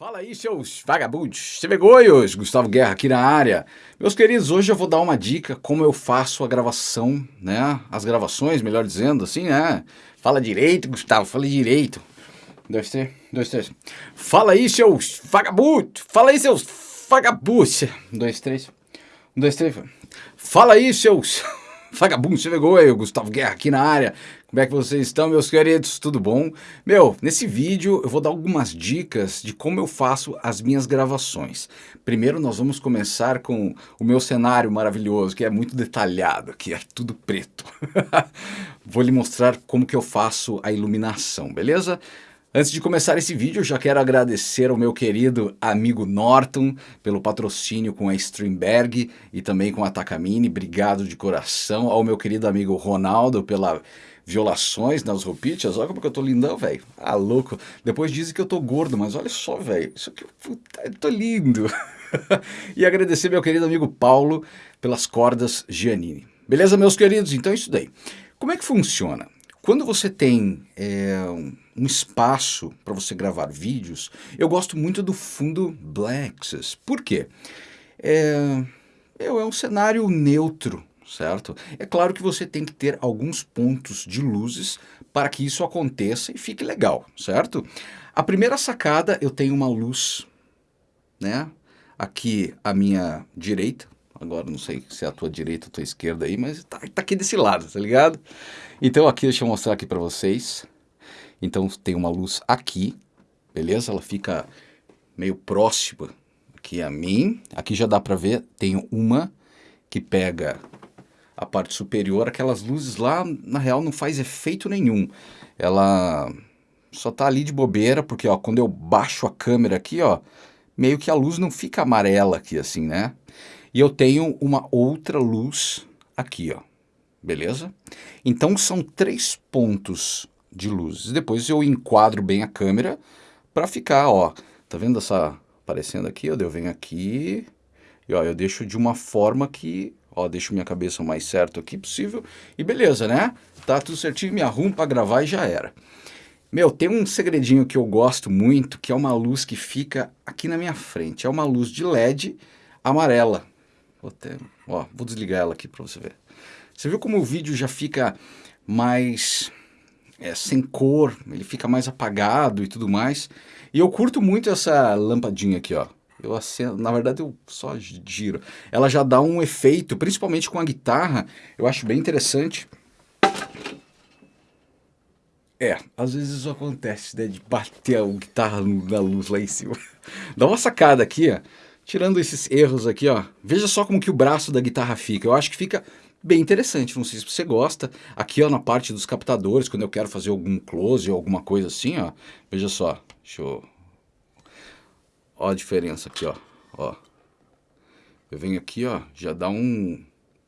Fala aí, seus vagabundos, cebegoios, Gustavo Guerra aqui na área. Meus queridos, hoje eu vou dar uma dica como eu faço a gravação, né? As gravações, melhor dizendo, assim, né? Fala direito, Gustavo, fala direito. Dois, três, dois, três. Fala aí, seus vagabundos, fala aí, seus vagabundos. Dois, três, um, dois, três. Fala aí, seus vagabundos, cebegoio, Gustavo Guerra aqui na área. Como é que vocês estão, meus queridos? Tudo bom? Meu, nesse vídeo eu vou dar algumas dicas de como eu faço as minhas gravações. Primeiro nós vamos começar com o meu cenário maravilhoso, que é muito detalhado, que é tudo preto. vou lhe mostrar como que eu faço a iluminação, beleza? Antes de começar esse vídeo, eu já quero agradecer ao meu querido amigo Norton pelo patrocínio com a Streamberg e também com a Takamine. Obrigado de coração. Ao meu querido amigo Ronaldo pela violações nas roupitas. Olha como que eu tô lindão, velho. Ah, louco. Depois dizem que eu tô gordo, mas olha só, velho. Isso aqui, puta, eu tô lindo. e agradecer meu querido amigo Paulo pelas cordas Giannini. Beleza, meus queridos? Então é isso daí. Como é que funciona? Quando você tem é, um espaço para você gravar vídeos, eu gosto muito do fundo Blacksys. Por quê? É, é um cenário neutro, certo? É claro que você tem que ter alguns pontos de luzes para que isso aconteça e fique legal, certo? A primeira sacada, eu tenho uma luz, né? Aqui à minha direita, agora não sei se é a tua direita ou a tua esquerda aí, mas tá, tá aqui desse lado, tá ligado? Então aqui, deixa eu mostrar aqui para vocês. Então tem uma luz aqui, beleza? Ela fica meio próxima aqui a mim. Aqui já dá para ver, tenho uma que pega a parte superior, aquelas luzes lá, na real, não faz efeito nenhum. Ela só tá ali de bobeira, porque ó, quando eu baixo a câmera aqui, ó, meio que a luz não fica amarela aqui assim, né? E eu tenho uma outra luz aqui, ó, beleza? Então são três pontos de luzes. Depois eu enquadro bem a câmera para ficar, ó, tá vendo essa aparecendo aqui? Eu venho aqui e ó, eu deixo de uma forma que Ó, deixo minha cabeça o mais certo aqui possível e beleza, né? Tá tudo certinho, me arrumo para gravar e já era. Meu, tem um segredinho que eu gosto muito, que é uma luz que fica aqui na minha frente. É uma luz de LED amarela. Vou, até, ó, vou desligar ela aqui para você ver. Você viu como o vídeo já fica mais é, sem cor, ele fica mais apagado e tudo mais. E eu curto muito essa lampadinha aqui, ó. Eu acendo, na verdade eu só giro. Ela já dá um efeito, principalmente com a guitarra, eu acho bem interessante. É, às vezes isso acontece, né, de bater a guitarra na luz lá em cima. Dá uma sacada aqui, ó, tirando esses erros aqui, ó. Veja só como que o braço da guitarra fica. Eu acho que fica bem interessante, não sei se você gosta. Aqui, ó, na parte dos captadores, quando eu quero fazer algum close ou alguma coisa assim, ó. Veja só, deixa eu Ó a diferença aqui, ó. ó. Eu venho aqui, ó, já dá um,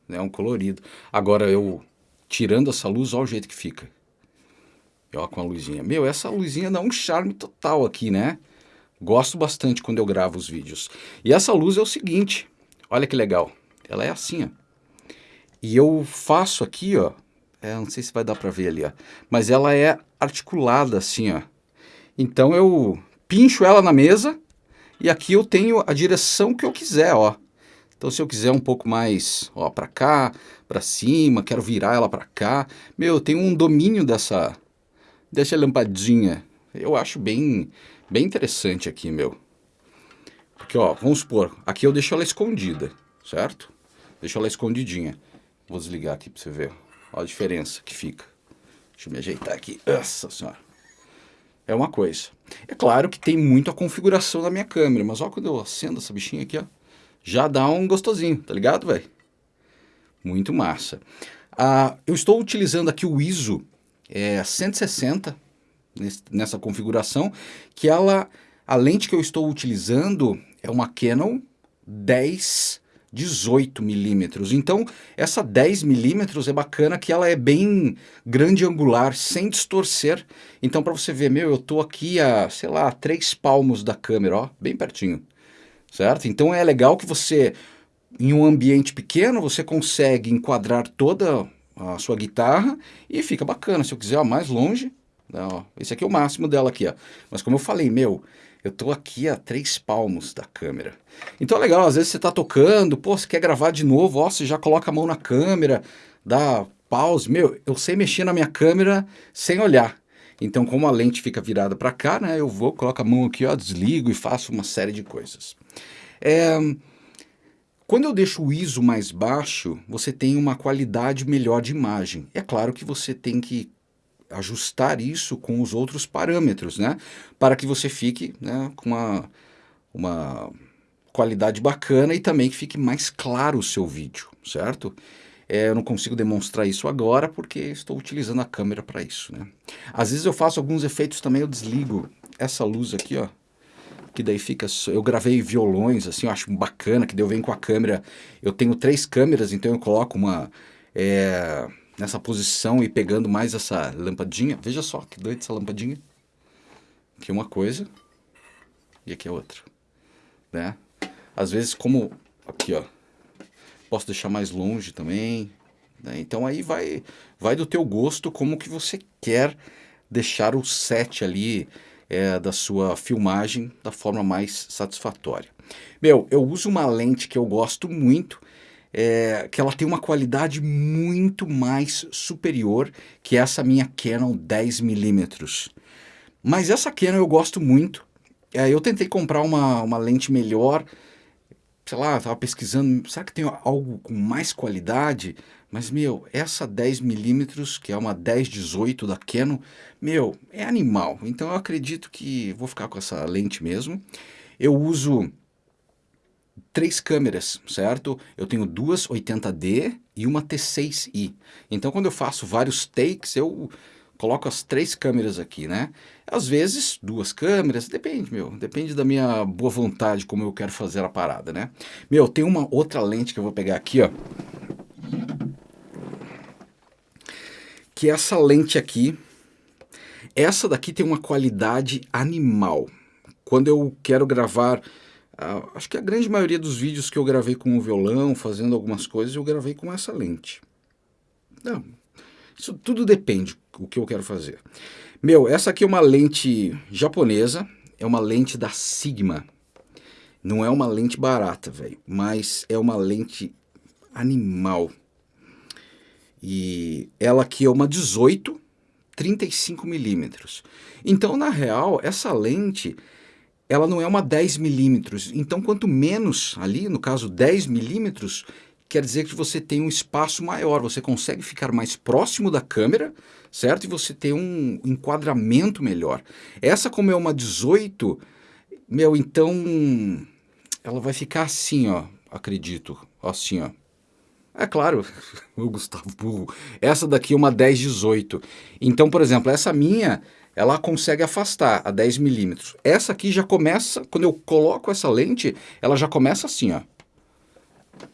né, um colorido. Agora eu, tirando essa luz, ó o jeito que fica. Ó, com a luzinha. Meu, essa luzinha dá um charme total aqui, né? Gosto bastante quando eu gravo os vídeos. E essa luz é o seguinte, olha que legal. Ela é assim, ó. E eu faço aqui, ó, é, não sei se vai dar pra ver ali, ó. Mas ela é articulada assim, ó. Então eu pincho ela na mesa e aqui eu tenho a direção que eu quiser, ó. Então se eu quiser um pouco mais, ó, para cá, para cima, quero virar ela para cá, meu, eu tenho um domínio dessa dessa lampadinha. Eu acho bem bem interessante aqui, meu. Porque, ó, vamos supor, aqui eu deixo ela escondida, certo? Deixo ela escondidinha. Vou desligar aqui para você ver. Ó a diferença que fica. Deixa eu me ajeitar aqui. Nossa senhora é uma coisa. É claro que tem muito a configuração da minha câmera, mas olha quando eu acendo essa bichinha aqui, ó, já dá um gostosinho, tá ligado, velho? Muito massa. Ah, eu estou utilizando aqui o ISO é, 160 nessa configuração, que ela, a lente que eu estou utilizando é uma Canon 10 18 milímetros. Então, essa 10 milímetros é bacana que ela é bem grande angular, sem distorcer. Então, para você ver, meu, eu tô aqui a, sei lá, três palmos da câmera, ó, bem pertinho, certo? Então, é legal que você, em um ambiente pequeno, você consegue enquadrar toda a sua guitarra e fica bacana. Se eu quiser, ó, mais longe, né, ó, esse aqui é o máximo dela aqui, ó. Mas como eu falei, meu, Eu estou aqui a três palmos da câmera. Então é legal, às vezes você está tocando, pô, você quer gravar de novo, ó, você já coloca a mão na câmera, dá pause. Meu, eu sei mexer na minha câmera sem olhar. Então, como a lente fica virada para cá, né, eu vou, coloco a mão aqui, ó, desligo e faço uma série de coisas. É, quando eu deixo o ISO mais baixo, você tem uma qualidade melhor de imagem. É claro que você tem que ajustar isso com os outros parâmetros, né? Para que você fique né, com uma, uma qualidade bacana e também que fique mais claro o seu vídeo, certo? É, eu não consigo demonstrar isso agora porque estou utilizando a câmera para isso, né? Às vezes eu faço alguns efeitos também, eu desligo essa luz aqui, ó. Que daí fica... Eu gravei violões, assim, eu acho bacana, que daí eu venho com a câmera... Eu tenho três câmeras, então eu coloco uma... É, nessa posição e pegando mais essa lampadinha. Veja só que doido essa lampadinha. Aqui uma coisa e aqui é outra, né? Às vezes como aqui, ó, posso deixar mais longe também, né? Então aí vai vai do teu gosto como que você quer deixar o set ali é, da sua filmagem da forma mais satisfatória. Meu, eu uso uma lente que eu gosto muito, é, que ela tem uma qualidade muito mais superior que essa minha Canon 10mm. Mas essa Canon eu gosto muito. É, eu tentei comprar uma, uma lente melhor, sei lá, estava pesquisando, será que tem algo com mais qualidade? Mas, meu, essa 10mm, que é uma 10-18 da Canon, meu, é animal. Então eu acredito que vou ficar com essa lente mesmo. Eu uso três câmeras, certo? Eu tenho duas 80D e uma T6i. Então quando eu faço vários takes, eu coloco as três câmeras aqui, né? Às vezes, duas câmeras, depende, meu. Depende da minha boa vontade, como eu quero fazer a parada, né? Meu, tem uma outra lente que eu vou pegar aqui, ó. Que é essa lente aqui. Essa daqui tem uma qualidade animal. Quando eu quero gravar acho que a grande maioria dos vídeos que eu gravei com o violão, fazendo algumas coisas, eu gravei com essa lente. Não, isso tudo depende do que eu quero fazer. Meu, essa aqui é uma lente japonesa, é uma lente da Sigma. Não é uma lente barata, velho, mas é uma lente animal. E ela aqui é uma 18, 35 milímetros. Então, na real, essa lente ela não é uma 10 milímetros. Então, quanto menos ali, no caso 10 milímetros, quer dizer que você tem um espaço maior, você consegue ficar mais próximo da câmera, certo? E você tem um enquadramento melhor. Essa, como é uma 18, meu, então ela vai ficar assim, ó, acredito, assim, ó. É claro, o Gustavo Burro. Essa daqui é uma 10-18. Então, por exemplo, essa minha ela consegue afastar a 10 milímetros. Essa aqui já começa, quando eu coloco essa lente, ela já começa assim, ó.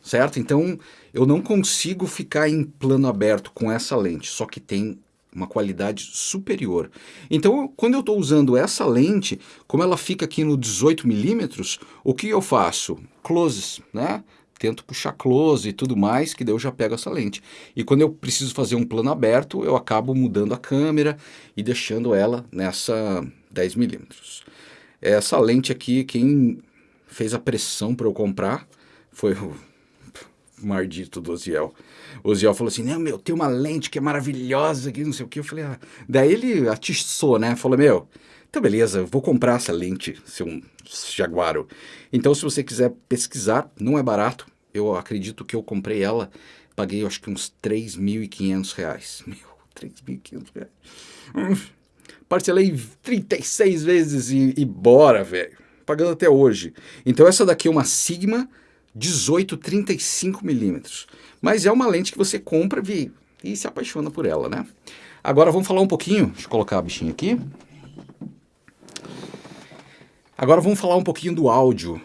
Certo? Então, eu não consigo ficar em plano aberto com essa lente, só que tem uma qualidade superior. Então, quando eu estou usando essa lente, como ela fica aqui no 18 milímetros, o que eu faço? Closes, né? Tento puxar close e tudo mais, que daí eu já pego essa lente. E quando eu preciso fazer um plano aberto, eu acabo mudando a câmera e deixando ela nessa 10mm. Essa lente aqui, quem fez a pressão para eu comprar foi o mardito do Oziel. O Oziel falou assim, não, meu, tem uma lente que é maravilhosa, que não sei o que. Eu falei, ah. Daí ele atiçou, né? Falou, meu, então beleza, vou comprar essa lente, seu jaguaro. Então se você quiser pesquisar, não é barato. Eu acredito que eu comprei ela, paguei acho que uns 3.500 reais. Meu, 3.500 reais. Hum, parcelei 36 vezes e, e bora, velho. Pagando até hoje. Então essa daqui é uma Sigma 18-35 milímetros. Mas é uma lente que você compra e, e se apaixona por ela, né? Agora vamos falar um pouquinho, deixa eu colocar a bichinha aqui. Agora vamos falar um pouquinho do áudio.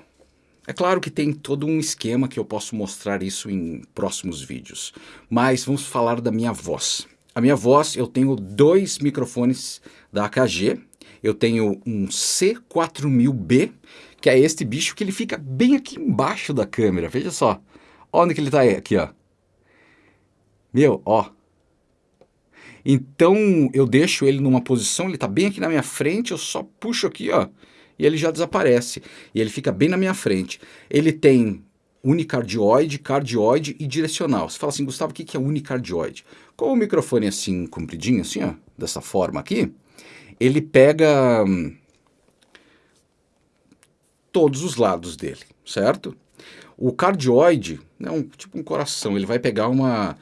É claro que tem todo um esquema que eu posso mostrar isso em próximos vídeos, mas vamos falar da minha voz. A minha voz, eu tenho dois microfones da AKG, eu tenho um C4000B, que é este bicho que ele fica bem aqui embaixo da câmera, veja só. Onde que ele está aqui, ó. Meu, ó. Então eu deixo ele numa posição, ele está bem aqui na minha frente, eu só puxo aqui, ó e ele já desaparece. E ele fica bem na minha frente. Ele tem unicardioide, cardioide e direcional. Você fala assim, Gustavo, o que é unicardioide? Com o microfone assim, compridinho, assim, ó, dessa forma aqui, ele pega hum, todos os lados dele, certo? O cardioide é um, tipo um coração, ele vai pegar uma,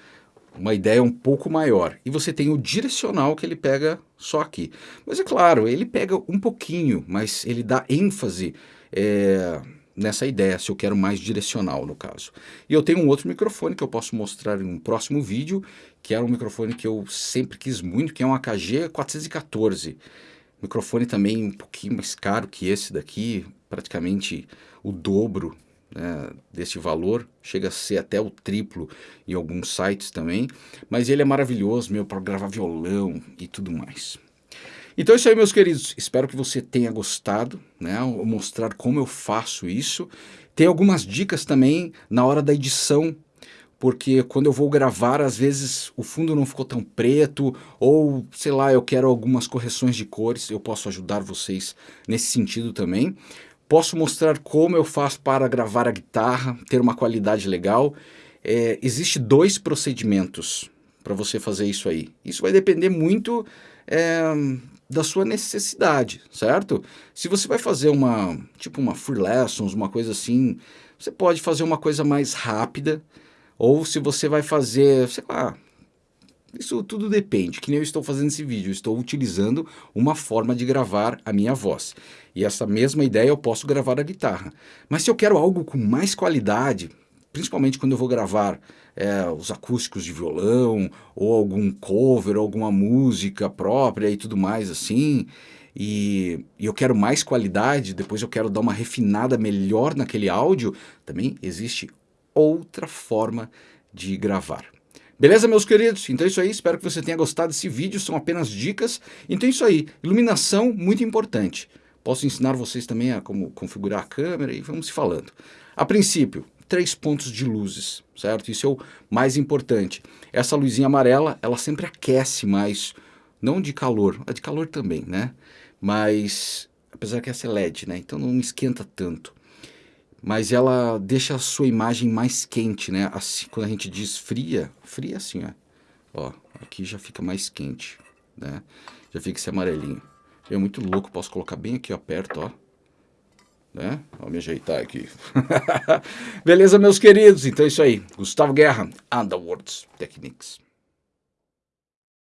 uma ideia um pouco maior. E você tem o direcional que ele pega só aqui. Mas é claro, ele pega um pouquinho, mas ele dá ênfase é, nessa ideia, se eu quero mais direcional no caso. E eu tenho um outro microfone que eu posso mostrar em um próximo vídeo, que era um microfone que eu sempre quis muito, que é um AKG 414. Microfone também um pouquinho mais caro que esse daqui, praticamente o dobro né, desse valor, chega a ser até o triplo em alguns sites também, mas ele é maravilhoso, meu, para gravar violão e tudo mais. Então é isso aí, meus queridos. Espero que você tenha gostado, né? mostrar como eu faço isso. Tem algumas dicas também na hora da edição, porque quando eu vou gravar, às vezes o fundo não ficou tão preto, ou sei lá, eu quero algumas correções de cores, eu posso ajudar vocês nesse sentido também. Posso mostrar como eu faço para gravar a guitarra, ter uma qualidade legal. É, existe dois procedimentos para você fazer isso aí. Isso vai depender muito é, da sua necessidade, certo? Se você vai fazer uma, tipo uma free lessons, uma coisa assim, você pode fazer uma coisa mais rápida, ou se você vai fazer, sei lá, isso tudo depende, que nem eu estou fazendo esse vídeo, estou utilizando uma forma de gravar a minha voz. E essa mesma ideia eu posso gravar a guitarra. Mas se eu quero algo com mais qualidade, principalmente quando eu vou gravar é, os acústicos de violão, ou algum cover, alguma música própria e tudo mais assim, e, e, eu quero mais qualidade, depois eu quero dar uma refinada melhor naquele áudio, também existe outra forma de gravar. Beleza, meus queridos? Então é isso aí, espero que você tenha gostado desse vídeo, são apenas dicas. Então é isso aí, iluminação muito importante. Posso ensinar vocês também a como configurar a câmera e vamos se falando. A princípio, três pontos de luzes, certo? Isso é o mais importante. Essa luzinha amarela, ela sempre aquece mais, não de calor, a de calor também, né? Mas, apesar que essa é LED, né? Então não esquenta tanto. Mas ela deixa a sua imagem mais quente, né? Assim, quando a gente diz fria, fria assim, ó. Ó, aqui já fica mais quente, né? Já fica esse amarelinho. É muito louco, posso colocar bem aqui, ó, perto, ó né? Vou me ajeitar aqui. Beleza, meus queridos? Então é isso aí. Gustavo Guerra, Underworlds Techniques.